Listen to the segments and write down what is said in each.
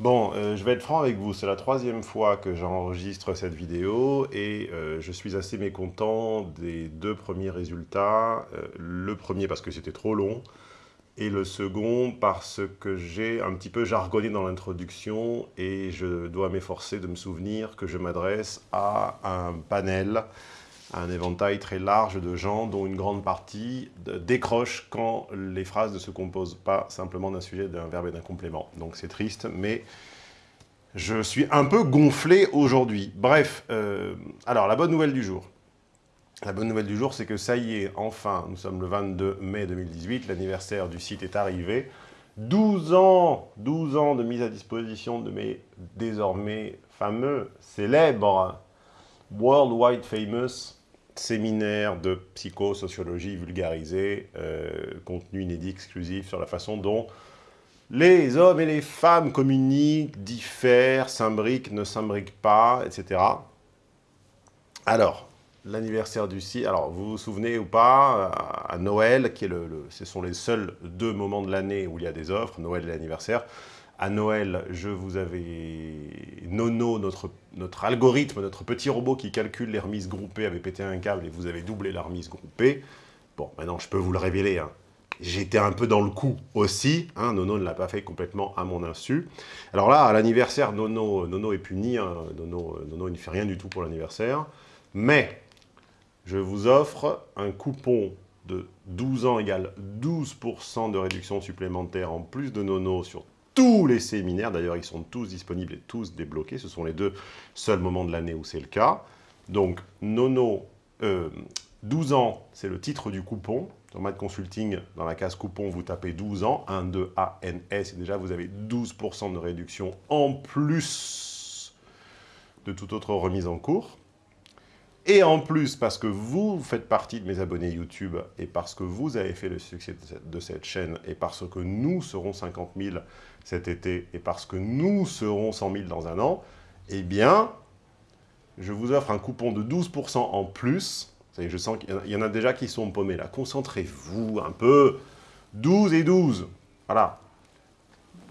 Bon, euh, je vais être franc avec vous, c'est la troisième fois que j'enregistre cette vidéo et euh, je suis assez mécontent des deux premiers résultats. Euh, le premier parce que c'était trop long et le second parce que j'ai un petit peu jargonné dans l'introduction et je dois m'efforcer de me souvenir que je m'adresse à un panel un éventail très large de gens dont une grande partie décroche quand les phrases ne se composent pas simplement d'un sujet, d'un verbe et d'un complément. Donc c'est triste, mais je suis un peu gonflé aujourd'hui. Bref, euh, alors la bonne nouvelle du jour. La bonne nouvelle du jour, c'est que ça y est, enfin, nous sommes le 22 mai 2018, l'anniversaire du site est arrivé. 12 ans, 12 ans de mise à disposition de mes désormais fameux, célèbres, worldwide famous séminaire de psychosociologie vulgarisé, euh, contenu inédit exclusif sur la façon dont les hommes et les femmes communiquent, diffèrent, s'imbriquent, ne s'imbriquent pas, etc. Alors, l'anniversaire du site, alors vous vous souvenez ou pas, à Noël, qui est le, ce sont les seuls deux moments de l'année où il y a des offres, Noël et l'anniversaire, à Noël, je vous avais... Nono, notre, notre algorithme, notre petit robot qui calcule les remises groupées, avait pété un câble et vous avez doublé la remise groupée. Bon, maintenant, je peux vous le révéler. Hein. J'étais un peu dans le coup aussi. Hein. Nono ne l'a pas fait complètement à mon insu. Alors là, à l'anniversaire, Nono, Nono est puni. Hein. Nono, Nono il ne fait rien du tout pour l'anniversaire. Mais, je vous offre un coupon de 12 ans égale 12% de réduction supplémentaire en plus de Nono sur tous les séminaires. D'ailleurs, ils sont tous disponibles et tous débloqués. Ce sont les deux seuls moments de l'année où c'est le cas. Donc, Nono, 12 euh, ans, c'est le titre du coupon. Dans Mad Consulting, dans la case coupon, vous tapez 12 ans, 1, 2, A, N, S, et déjà vous avez 12% de réduction en plus de toute autre remise en cours. Et en plus, parce que vous faites partie de mes abonnés YouTube, et parce que vous avez fait le succès de cette chaîne, et parce que nous serons 50 000 cet été, et parce que nous serons 100 000 dans un an, eh bien, je vous offre un coupon de 12% en plus. Y est, je sens qu'il y en a déjà qui sont paumés là. Concentrez-vous un peu. 12 et 12. Voilà.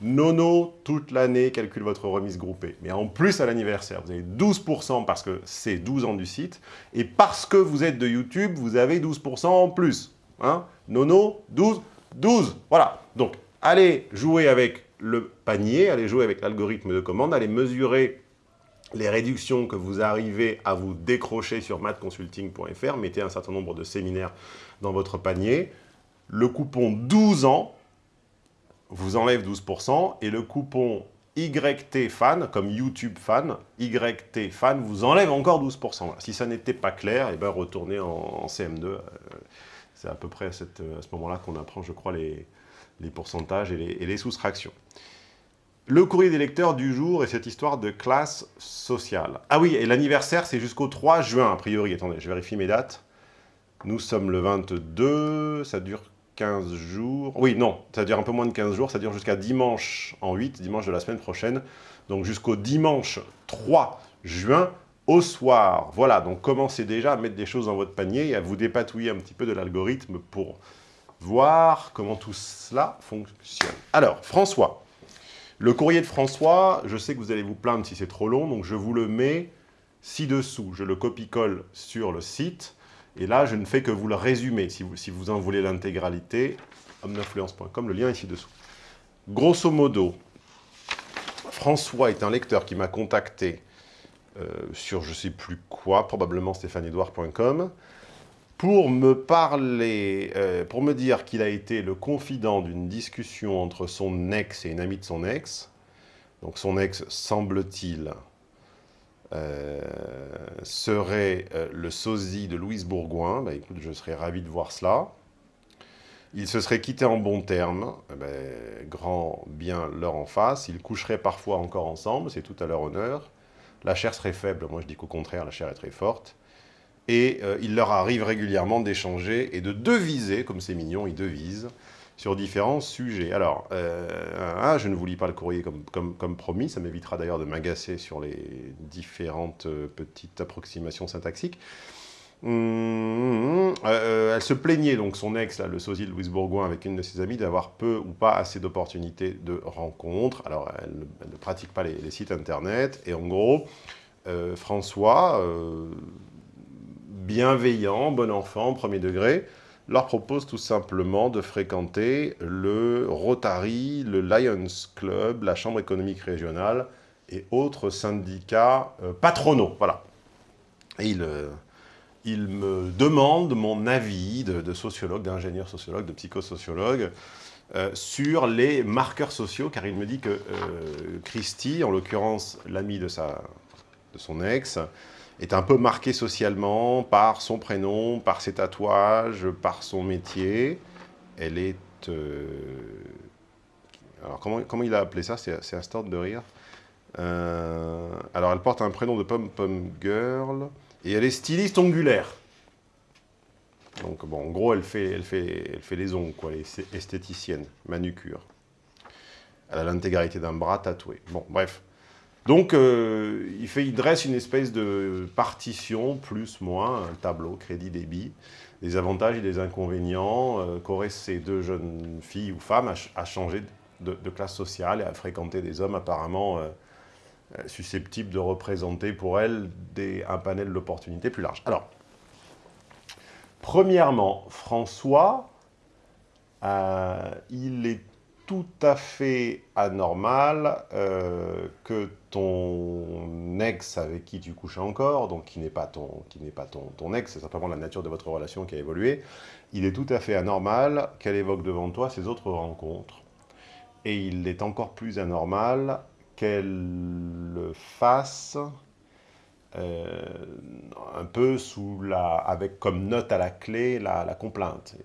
Nono, toute l'année, calcule votre remise groupée. Mais en plus, à l'anniversaire, vous avez 12% parce que c'est 12 ans du site. Et parce que vous êtes de YouTube, vous avez 12% en plus. Hein? Nono, 12, 12. Voilà. Donc, allez jouer avec le panier, allez jouer avec l'algorithme de commande, allez mesurer les réductions que vous arrivez à vous décrocher sur matconsulting.fr, mettez un certain nombre de séminaires dans votre panier. Le coupon 12 ans vous enlève 12% et le coupon YT fan, comme YouTube fan, YT vous enlève encore 12%. Si ça n'était pas clair, et eh ben retournez en, CM2. Euh, c'est à peu près à, cette, à ce moment-là qu'on apprend, je crois, les, les pourcentages et les, soustractions. Le courrier des lecteurs du jour est cette histoire de classe sociale. Ah oui, et l'anniversaire, c'est jusqu'au 3 juin, a priori. Attendez, je vérifie mes dates. Nous sommes le 22, ça dure 15 jours. Oui, non, ça dure un peu moins de 15 jours, ça dure jusqu'à dimanche en 8, dimanche de la semaine prochaine. Donc jusqu'au dimanche 3 juin, au soir. Voilà, donc commencez déjà à mettre des choses dans votre panier et à vous dépatouiller un petit peu de l'algorithme pour voir comment tout cela fonctionne. Alors, François. Le courrier de François, je sais que vous allez vous plaindre si c'est trop long, donc je vous le mets ci-dessous. Je le copie-colle sur le site. Et là, je ne fais que vous le résumer. Si vous, si vous en voulez l'intégralité, homme-d'influence.com, le lien est ci-dessous. Grosso modo, François est un lecteur qui m'a contacté euh, sur je ne sais plus quoi, probablement stéphaneedouard.com, pour me parler, euh, pour me dire qu'il a été le confident d'une discussion entre son ex et une amie de son ex. Donc son ex, semble-t-il, euh, serait euh, le sosie de Louise Bourgoin. Bah, écoute, je serais ravi de voir cela. Ils se seraient quittés en bons termes, ben, grand bien leur en face. Ils coucheraient parfois encore ensemble, c'est tout à leur honneur. La chair serait faible, moi je dis qu'au contraire, la chair est très forte et il leur arrive régulièrement d'échanger et de deviser, comme c'est mignon, ils devisent, sur différents sujets. Alors, euh, je ne vous lis pas le courrier comme, promis, ça m'évitera d'ailleurs de m'agacer sur les différentes euh, petites approximations syntaxiques. Hum, euh, elle se plaignait, donc son ex, le sosie Louise Bourgoin, avec une de ses amies, d'avoir peu ou pas assez d'opportunités de rencontres. Alors, elle, ne pratique pas les, sites internet. Et en gros, François, bienveillant, bon enfant, premier degré, leur propose tout simplement de fréquenter le Rotary, le Lions Club, la Chambre économique régionale et autres syndicats patronaux. Voilà. Et il il me demande mon avis de, sociologue, d'ingénieur sociologue, de psychosociologue, euh, sur les marqueurs sociaux, car il me dit que euh, Christy, en l'occurrence l'ami de son ex, est un peu marquée socialement par son prénom, par ses tatouages, par son métier. Elle est... Euh, alors, comment, comment, il a appelé ça? C'est un start de rire. alors, elle porte un prénom de Pom Pom Girl. Et elle est styliste ongulaire. Donc, bon, en gros, elle fait, elle fait, elle fait les ongles, quoi. Elle est esthéticienne, manucure. Elle a l'intégralité d'un bras tatoué. Bon, bref. Donc, euh, il, fait, il dresse une espèce de partition, plus, moins, un tableau, crédit, débit, des avantages et des inconvénients euh, qu'auraient ces deux jeunes filles ou femmes à, changer de, classe sociale et à fréquenter des hommes apparemment euh, euh, susceptible de représenter pour elle des, un panel d'opportunités plus large. Alors, premièrement, François, il est tout à fait anormal euh, que ton ex avec qui tu couches encore, donc qui n'est pas, ton, qui pas ton, ton ex, c'est simplement la nature de votre relation qui a évolué, il est tout à fait anormal qu'elle évoque devant toi ces autres rencontres. Et il est encore plus anormal qu'elle le fasse euh, un peu sous la, avec comme note à la clé la, la complainte.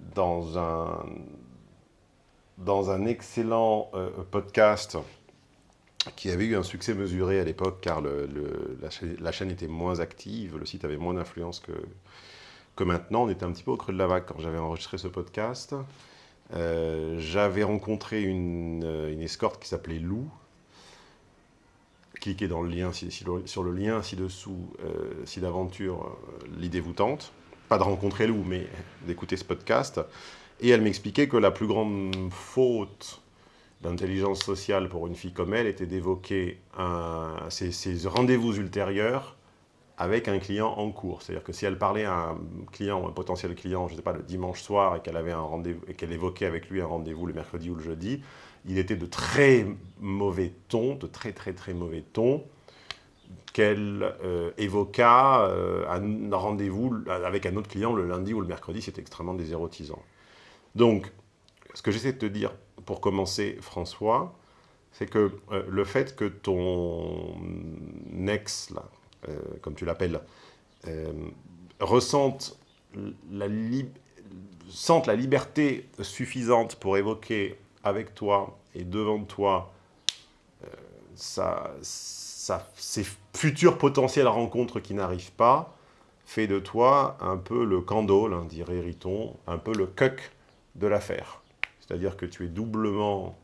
Dans un, dans un excellent euh, podcast qui avait eu un succès mesuré à l'époque car la, chaîne était moins active, le site avait moins d'influence que, maintenant. On était un petit peu au creux de la vague quand j'avais enregistré ce podcast. Euh, j'avais rencontré une, euh, une, escorte qui s'appelait Lou. Cliquez dans le lien, sur le lien ci-dessous, si d'aventure l'idée vous tente. Pas de rencontrer Lou, mais d'écouter ce podcast. Et elle m'expliquait que la plus grande faute d'intelligence sociale pour une fille comme elle était d'évoquer ses rendez-vous ultérieurs avec un client en cours. C'est-à-dire que si elle parlait à un client, un potentiel client, je ne sais pas, le dimanche soir, et qu'elle avait un rendez-vous, et qu'elle évoquait avec lui un rendez-vous le mercredi ou le jeudi, il était de très mauvais ton, de très très très mauvais ton, qu'elle euh, évoqua euh, un rendez-vous avec un autre client le lundi ou le mercredi, c'était extrêmement désérotisant. Donc, ce que j'essaie de te dire, pour commencer, François, c'est que euh, le fait que ton ex, là, euh, comme tu l'appelles, euh, ressentent la, liberté suffisante pour évoquer avec toi et devant toi euh, ces futures potentielles rencontres qui n'arrivent pas, fait de toi un peu le candole, hein, dirait Riton, un peu le cuck de l'affaire. C'est-à-dire que tu es doublement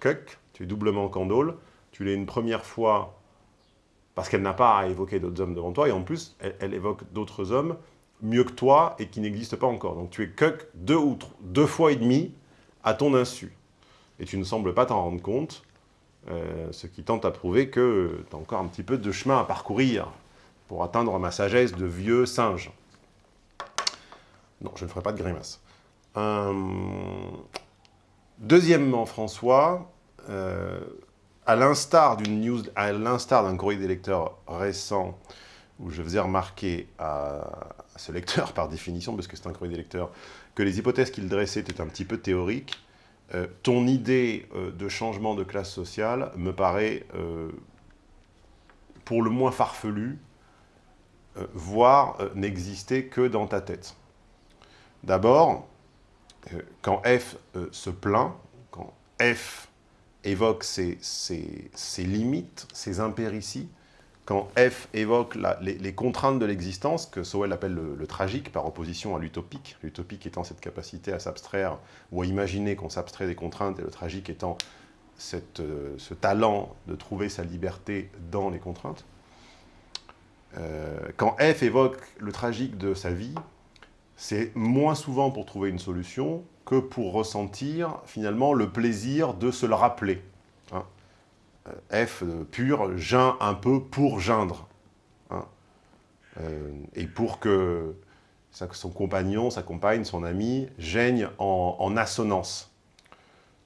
cuck, tu es doublement candole, tu l'es une première fois parce qu'elle n'a pas à évoquer d'autres hommes devant toi, et en plus, elle, évoque d'autres hommes mieux que toi et qui n'existent pas encore. Donc tu es cuck deux, ou fois et demi à ton insu. Et tu ne sembles pas t'en rendre compte, euh, ce qui tente à prouver que tu as encore un petit peu de chemin à parcourir pour atteindre ma sagesse de vieux singe. Non, je ne ferai pas de grimace. Euh, deuxièmement, François, euh, à l'instar d'un courrier des lecteurs récent, où je faisais remarquer à, ce lecteur, par définition, parce que c'est un courrier des lecteurs, que les hypothèses qu'il dressait étaient un petit peu théoriques, euh, ton idée de changement de classe sociale me paraît pour le moins farfelue, voire n'exister que dans ta tête. D'abord, quand F se plaint, quand F évoque ses, limites, ses impérities, quand F évoque les, contraintes de l'existence, que Sowell appelle le, tragique, par opposition à l'utopique, l'utopique étant cette capacité à s'abstraire, ou à imaginer qu'on s'abstrait des contraintes, et le tragique étant euh, ce talent de trouver sa liberté dans les contraintes, Euh, quand F évoque le tragique de sa vie, c'est moins souvent pour trouver une solution que pour ressentir finalement le plaisir de se le rappeler. Hein. Euh, F pur, geint un peu pour geindre. Hein. Euh, et pour que son compagnon, sa compagne, son ami gêne en, en assonance.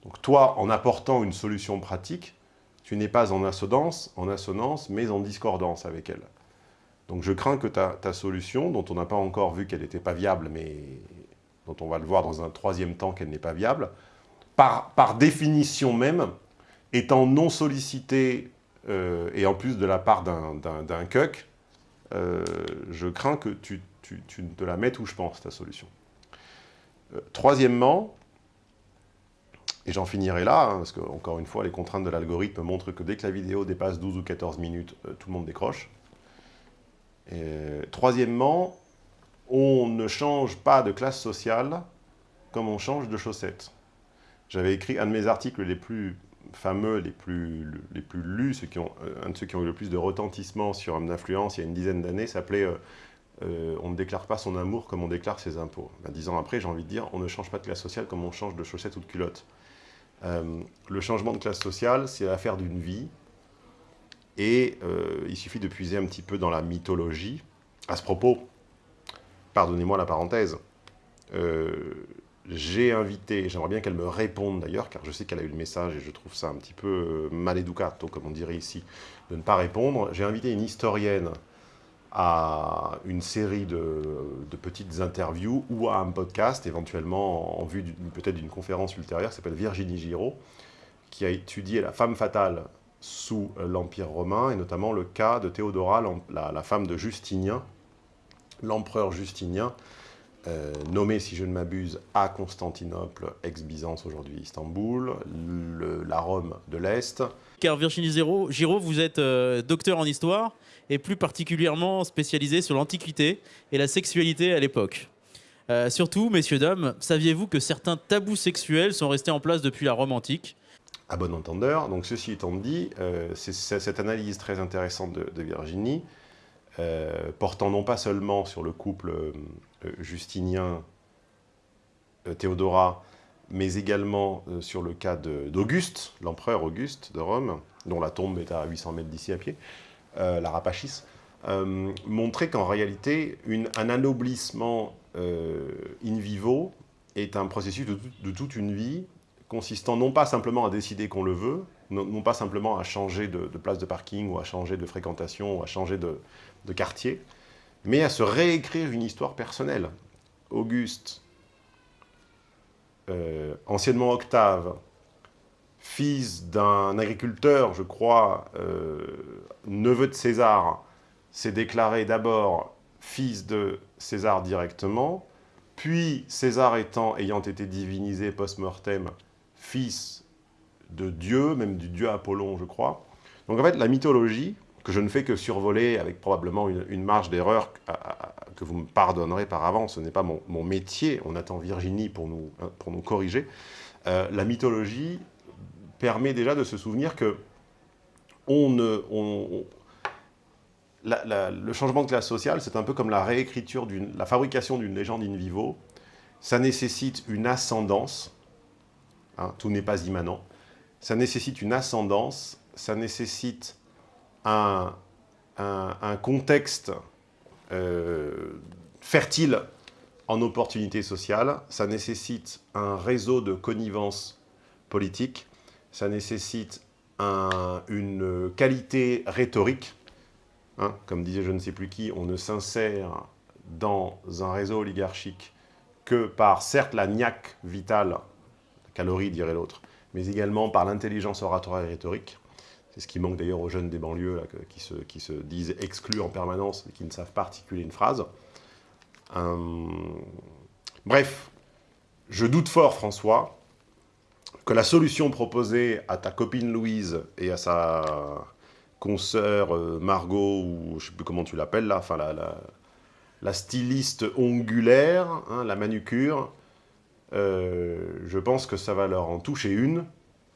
Donc toi, en apportant une solution pratique, tu n'es pas en assonance, en assonance, mais en discordance avec elle. Donc je crains que ta, solution, dont on n'a pas encore vu qu'elle n'était pas viable, mais dont on va le voir dans un troisième temps qu'elle n'est pas viable, par, définition même, étant non sollicitée euh, et en plus de la part d'un cuck, euh, je crains que tu, tu, te la mettes où je pense, ta solution. Euh, troisièmement, et j'en finirai là, hein, parce que, encore une fois, les contraintes de l'algorithme montrent que dès que la vidéo dépasse 12 ou 14 minutes, euh, tout le monde décroche. Et, troisièmement, on ne change pas de classe sociale comme on change de chaussettes. J'avais écrit un de mes articles les plus fameux, les plus, les plus lus, ceux qui ont, euh, un de ceux qui ont eu le plus de retentissement sur homme d'influence il y a une dizaine d'années, s'appelait euh, euh, On ne déclare pas son amour comme on déclare ses impôts ben, ». Dix ans après, j'ai envie de dire « On ne change pas de classe sociale comme on change de chaussettes ou de culottes euh, le changement de classe sociale, c'est l'affaire d'une vie. Et euh, il suffit de puiser un petit peu dans la mythologie. À ce propos, pardonnez-moi la parenthèse, euh, j'ai invité, j'aimerais bien qu'elle me réponde d'ailleurs, car je sais qu'elle a eu le message et je trouve ça un petit peu maleducato, comme on dirait ici, de ne pas répondre. J'ai invité une historienne à une série de, petites interviews ou à un podcast, éventuellement en vue peut-être d'une conférence ultérieure, qui s'appelle Virginie Giraud, qui a étudié la femme fatale sous l'Empire romain, et notamment le cas de Théodora, la, femme de Justinien, l'empereur Justinien, euh, nommé, si je ne m'abuse, à Constantinople, ex-Byzance, aujourd'hui Istanbul, la Rome de l'Est. Car Virginie Giraud, vous êtes euh, docteur en histoire, et plus particulièrement spécialisé sur l'Antiquité et la sexualité à l'époque. Euh, surtout, messieurs, dames, saviez-vous que certains tabous sexuels sont restés en place depuis la Rome antique? À bon entendeur, donc ceci étant dit, euh, cette analyse très intéressante de, Virginie, euh, portant non pas seulement sur le couple justinien Théodora, mais également sur le cas d'Auguste, l'empereur Auguste de Rome, dont la tombe est à 800 mètres d'ici à pied, euh, la rapachis, euh, montrait qu'en réalité, un anoblissement euh, in vivo est un processus de, toute une vie, consistant non pas simplement à décider qu'on le veut, non, pas simplement à changer de, place de parking, ou à changer de fréquentation, ou à changer de, quartier, mais à se réécrire une histoire personnelle. Auguste, anciennement Octave, fils d'un agriculteur, je crois, euh, neveu de César, s'est déclaré d'abord fils de César directement, puis César étant, ayant été divinisé post-mortem, fils de Dieu, même du dieu Apollon, je crois. Donc en fait, la mythologie, que je ne fais que survoler avec probablement une, marge d'erreur que vous me pardonnerez par avance, ce n'est pas mon, métier, on attend Virginie pour nous, hein, pour nous corriger, euh, la mythologie permet déjà de se souvenir que le changement de classe sociale, c'est un peu comme la réécriture, la fabrication d'une légende in vivo. Ça nécessite une ascendance, hein, tout n'est pas immanent, ça nécessite une ascendance, ça nécessite un, un, contexte euh, fertile en opportunités sociales, ça nécessite un réseau de connivence politique, ça nécessite une qualité rhétorique. Hein, comme disait je ne sais plus qui, on ne s'insère dans un réseau oligarchique que par, certes, la niaque vitale, calorie dirait l'autre, mais également par l'intelligence oratoire et rhétorique. C'est ce qui manque d'ailleurs aux jeunes des banlieues qui, se, qui, se, disent exclus en permanence et qui ne savent pas articuler une phrase. Euh, bref, je doute fort, François, que la solution proposée à ta copine Louise et à sa consoeur euh, Margot, ou je ne sais plus comment tu l'appelles là, enfin la, la, styliste ongulaire, hein, la manucure, euh, je pense que ça va leur en toucher une,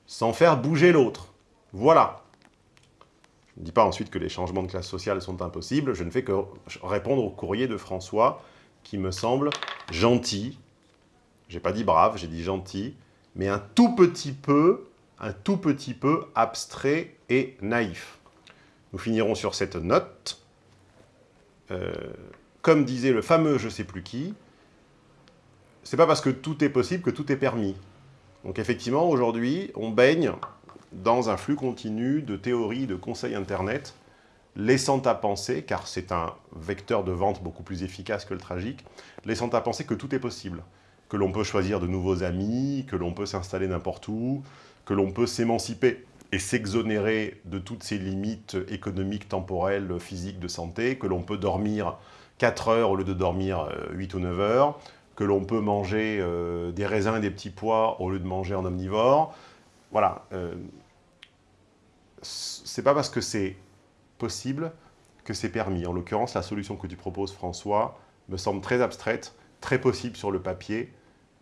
sans faire bouger l'autre. Voilà. Je ne dis pas ensuite que les changements de classe sociale sont impossibles, je ne fais que répondre au courrier de François, qui me semble gentil. J'ai pas dit brave, j'ai dit gentil, mais un tout petit peu, un tout petit peu abstrait et naïf. Nous finirons sur cette note. Euh, comme disait le fameux je sais plus qui, c'est pas parce que tout est possible que tout est permis. Donc effectivement, aujourd'hui, on baigne dans un flux continu de théories, de conseils Internet, laissant à penser, car c'est un vecteur de vente beaucoup plus efficace que le tragique, laissant à penser que tout est possible, que l'on peut choisir de nouveaux amis, que l'on peut s'installer n'importe où, que l'on peut s'émanciper et s'exonérer de toutes ces limites économiques, temporelles, physiques, de santé, que l'on peut dormir 4 heures au lieu de dormir 8 euh, ou 9 heures, que l'on peut manger euh, des raisins et des petits pois au lieu de manger en omnivore. Voilà. Euh, c'est pas parce que c'est possible que c'est permis. En l'occurrence, la solution que tu proposes, François, me semble très abstraite, très possible sur le papier,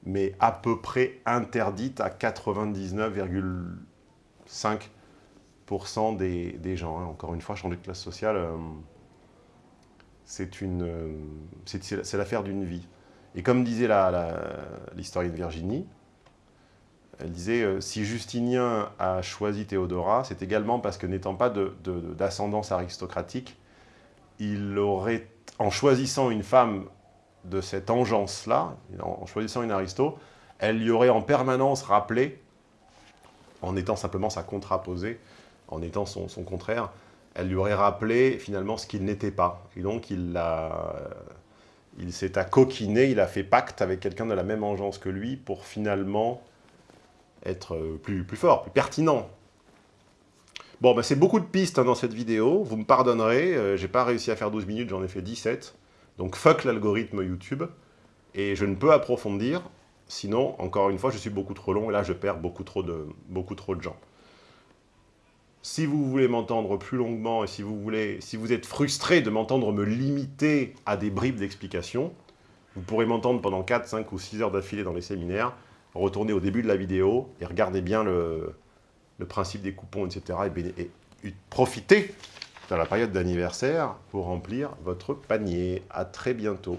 mais à peu près interdite à 99,5% des, gens. Hein. Encore une fois, changer de classe sociale, euh, c'est l'affaire d'une vie. Et comme disait l'historienne Virginie, elle disait euh, si Justinien a choisi Théodora, c'est également parce que n'étant pas d'ascendance aristocratique, il aurait, en choisissant une femme de cette engeance-là, en, choisissant une aristo, elle lui aurait en permanence rappelé, en étant simplement sa contraposée, en étant son, son contraire, elle lui aurait rappelé finalement ce qu'il n'était pas. Et donc il l'a il s'est accoquiné, il a fait pacte avec quelqu'un de la même engeance que lui pour finalement être plus, plus fort, plus pertinent. Bon, ben c'est beaucoup de pistes hein, dans cette vidéo, vous me pardonnerez, euh, j'ai pas réussi à faire 12 minutes, j'en ai fait 17, donc fuck l'algorithme YouTube, et je ne peux approfondir, sinon, encore une fois, je suis beaucoup trop long, et là je perds beaucoup trop de gens. Si vous voulez m'entendre plus longuement et si vous, voulez, si vous êtes frustré de m'entendre me limiter à des bribes d'explications, vous pourrez m'entendre pendant 4, 5 ou 6 heures d'affilée dans les séminaires, retournez au début de la vidéo et regardez bien le, principe des coupons, etc. Et, et profitez dans la période d'anniversaire pour remplir votre panier. À très bientôt.